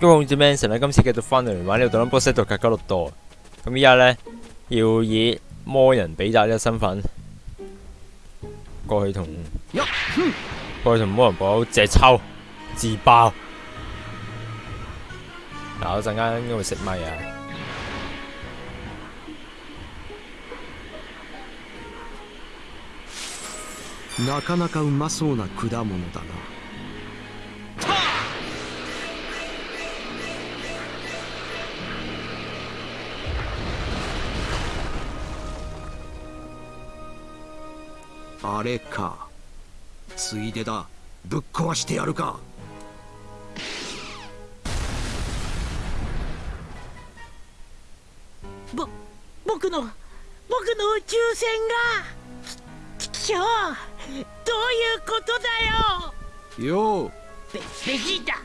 各位控制 Manson 咧，今次繼續翻嚟玩呢個《Dungeon Boss》格加六多。咁依家咧要以魔人比達嘅身份過去同過去同魔人堡借抽自爆。嗱，我陣間應該會食咪啊！なかなかうまそうな果物だな あれか。ついでだ。ぶっ壊してやるか。ぼ僕の僕の宇宙船が。ききょうどういうことだよ。よう。ベベジータ。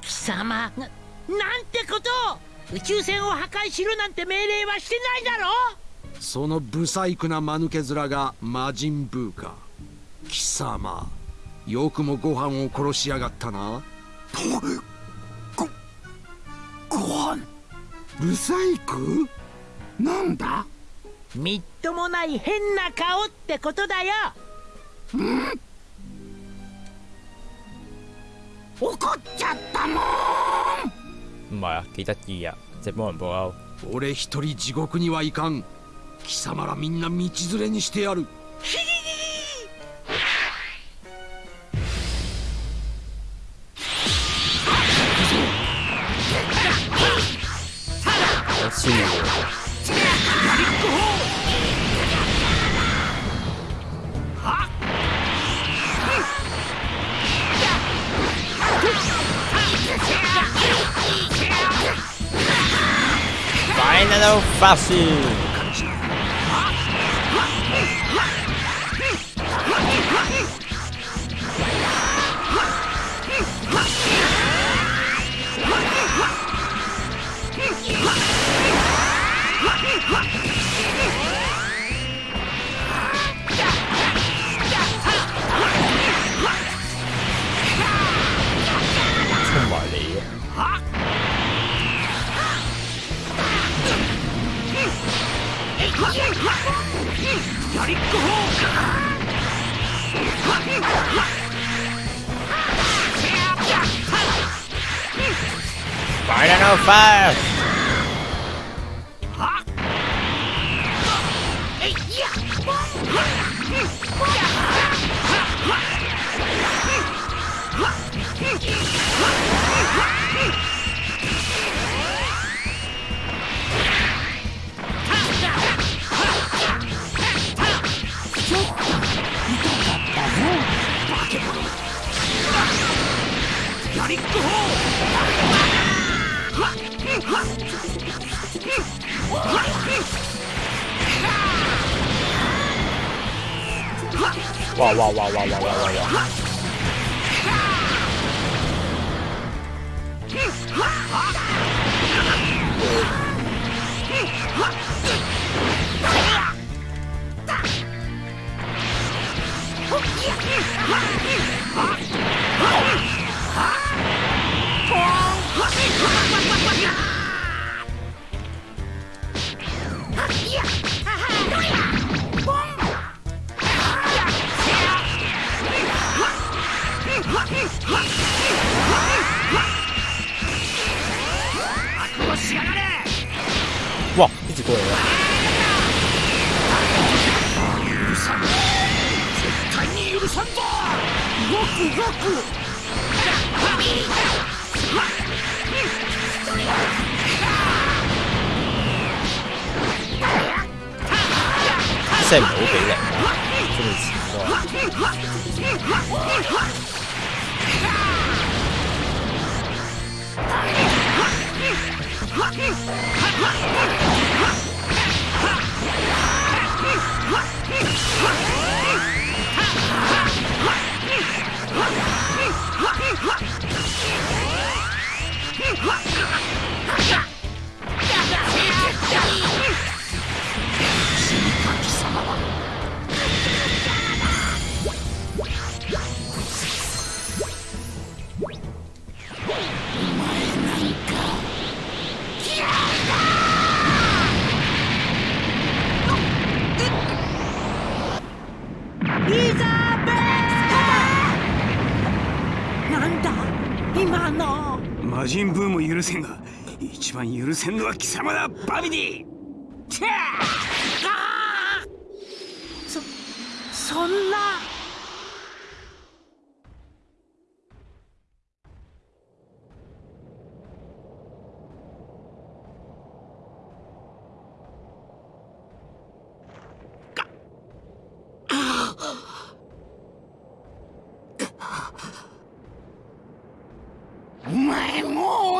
貴様ななんてこと。を宇宙船を破壊しろなんて命令はしてないだろそのブサイクな間抜け面が魔人ブーか貴様よくもご飯を殺しやがったな。ごご飯？ブサイクなんだ？みっともない変な顔ってことだよ。怒っちゃったもん！唔係啊，幾得意啊！隻魔人布歐。俺一人地獄にはいかん貴様らみんな道連れにしてやる。ファイナルファッシュ I don't know, five. Panic to hold! 哇哇哇哇哇哇哇！哇！ごくごく赛某北冷啊，这么奇怪。今の。魔人ブーも許せんが一番許せんのは貴様だバビディ。そそんな。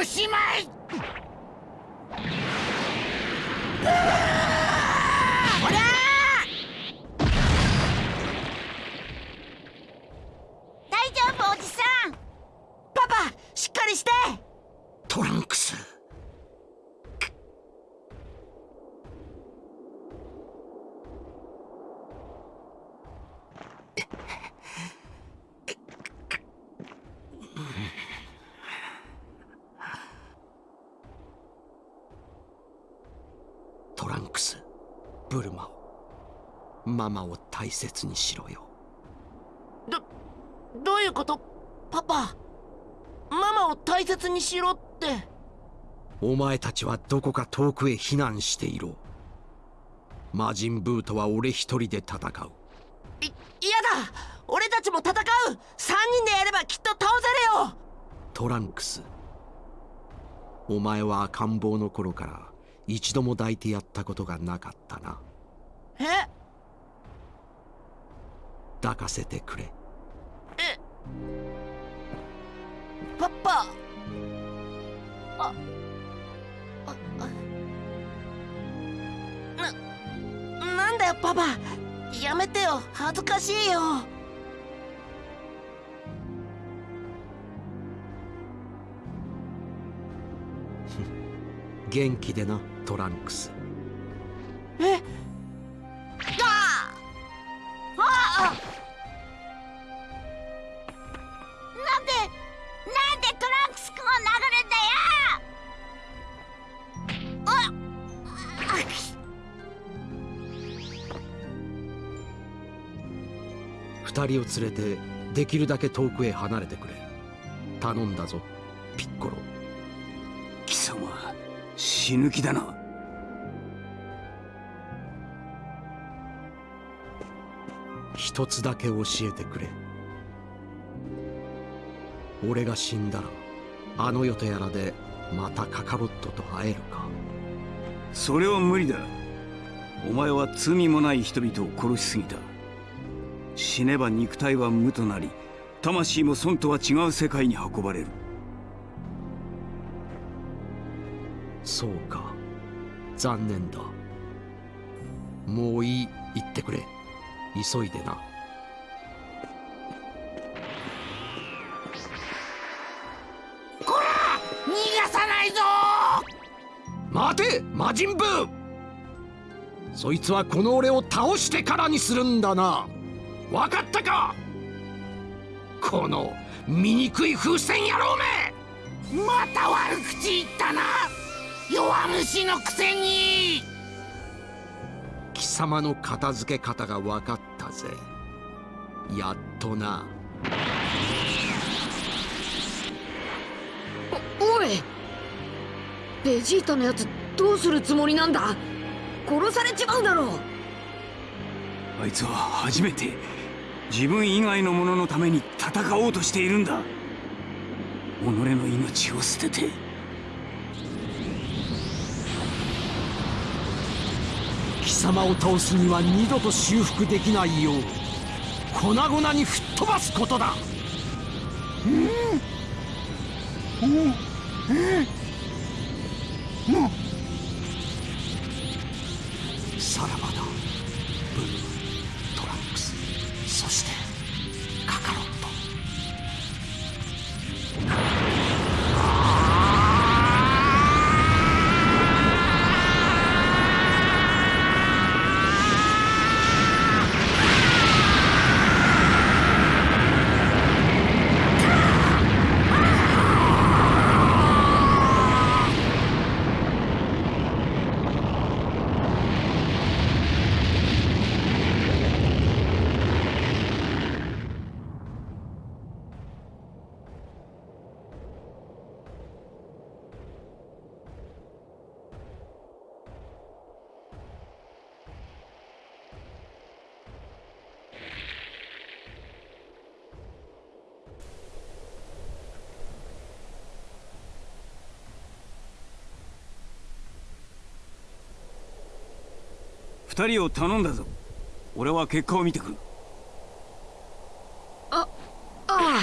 しまいほら大丈夫おじさんパパしっかりしてトランクストランクスブルマを。ママを大切にしろよ。どどういうこと？パパママを大切にしろって。お前たちはどこか遠くへ避難していろ。魔人ブーとは俺一人で戦う。い嫌だ！俺たちも戦う！3人でやればきっと倒せるよ！トランクス。お前は赤ん坊の頃から一度も抱いてやったことがなかったな。え？抱かせてくれ。え？パパ。あああ。ななんだよパパ。やめてよ。恥ずかしいよ。元気でなトランクス。え？あ！あ！なんでなんでトランクス君を殴るんだよ！二人を連れてできるだけ遠くへ離れてくれ。頼んだぞピッコロ。貴様死ぬ気だな。一つだけ教えてくれ。俺が死んだらあの世とやらでまたカカロットと会えるか。それは無理だ。お前は罪もない人々を殺しすぎた。死ねば肉体は無となり魂も損とは違う世界に運ばれるそうか。残念だ。もういい。言ってくれ。急いでな。逃がさないぞ！待て魔人ブー！そいつはこの俺を倒してからにするんだな。わかったか？この醜い風船野郎め！また悪口言ったな弱虫のくせに。貴様の片付け方が分かったぜ。やっとな。おい。ベジータのやつどうするつもりなんだ？殺されちまうだろう。あいつは初めて自分以外の者のために戦おうとしているんだ。己の命を捨てて貴様を倒すには二度と修復できないよう粉々に吹っ飛ばすことだ。さ二人を頼んだぞ。俺は結果を見てくる。ああ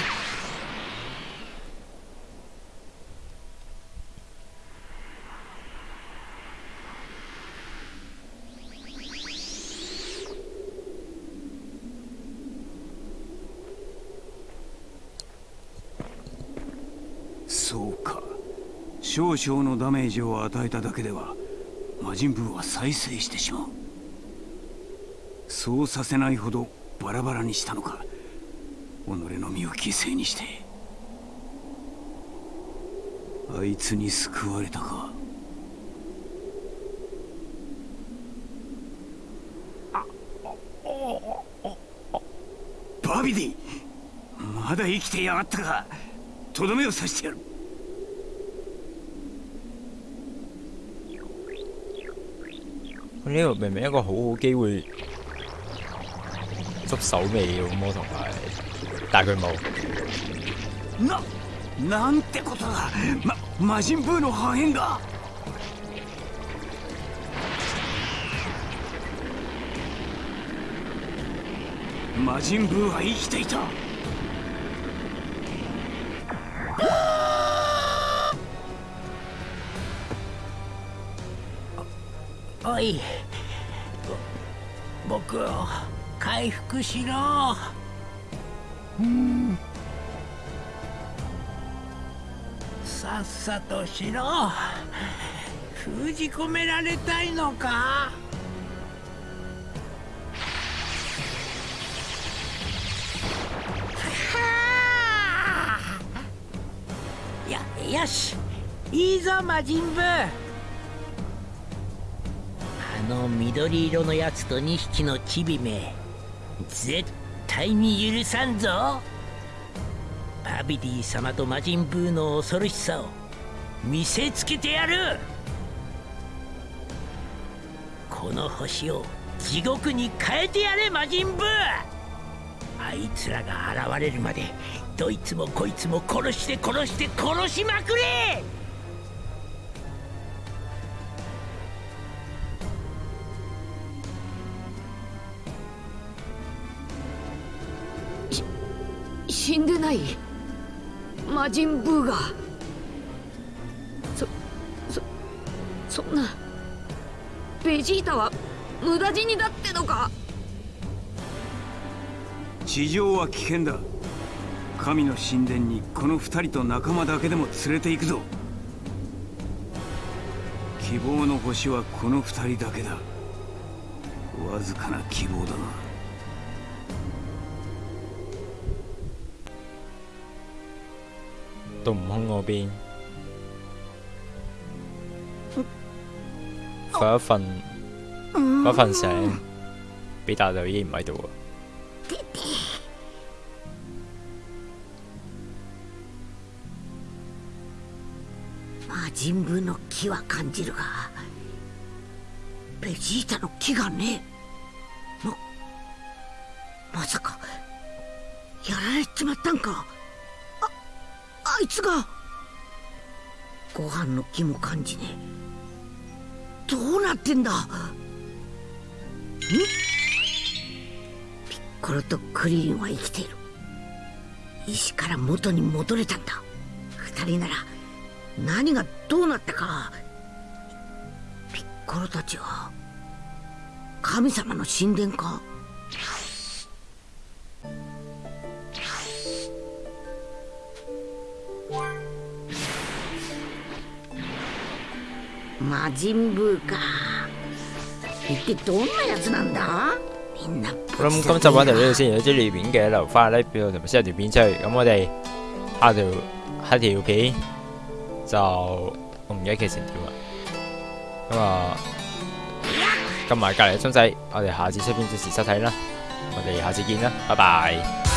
そうか。少々のダメージを与えただけでは魔人ブーは再生してしまうそうさせないほどバラバラにしたのか。己の身を犠牲にして。あいつに救われたか。バビディまだ生きてやがったか。とどめを刺してやる。呢個明明一個好好機會捉手尾嘅咁，同埋，但係佢冇。ななんてことだ。ま魔人ブーの破片が。魔人ブーは生きていた。おい。ぼ僕を。回復しろ。うんさっさとしろ。封じ込められたいのか。はやよし。いいぞ魔人ブあの緑色のやつと2匹のチビめ。絶対に許さんぞ。バビディ様と魔人ブーの恐ろしさを見せつけてやる。この星を地獄に変えてやれ魔人ブー。あいつらが現れるまでどいつもこいつも殺して殺して殺しまくれ。死んでない？魔人ブーがそそそんな。ベジータは無駄死にだってのか？地上は危険だ。神の神殿にこの二人と仲間だけでも連れて行くぞ。希望の星はこの二人だけだ。わずかな希望だが到悟空嗰邊，瞓一瞓，瞓一瞓醒，比達就已經唔喺度啊！魔人ブーの気は感じるがベジータの気がねえ。ままさかやられちまったんいつが。ご飯の気も感じね。どうなってんだ。ん？ピッコロとクリリンは生きている。石から元に戻れたんだ。二人なら何がどうなったか。ピッコロたちは神様の神殿か？魔人ブーか一體どんなやつなんだみんな我諗今集玩到呢度先，如果中意條片嘅留翻 like 俾我，同埋 share 條片出去。咁我哋下條下條片就我唔記得劇情點啦。咁啊，跟埋隔離嘅鐘仔，我哋下次出片準時收睇啦。我哋下次見啦，拜拜。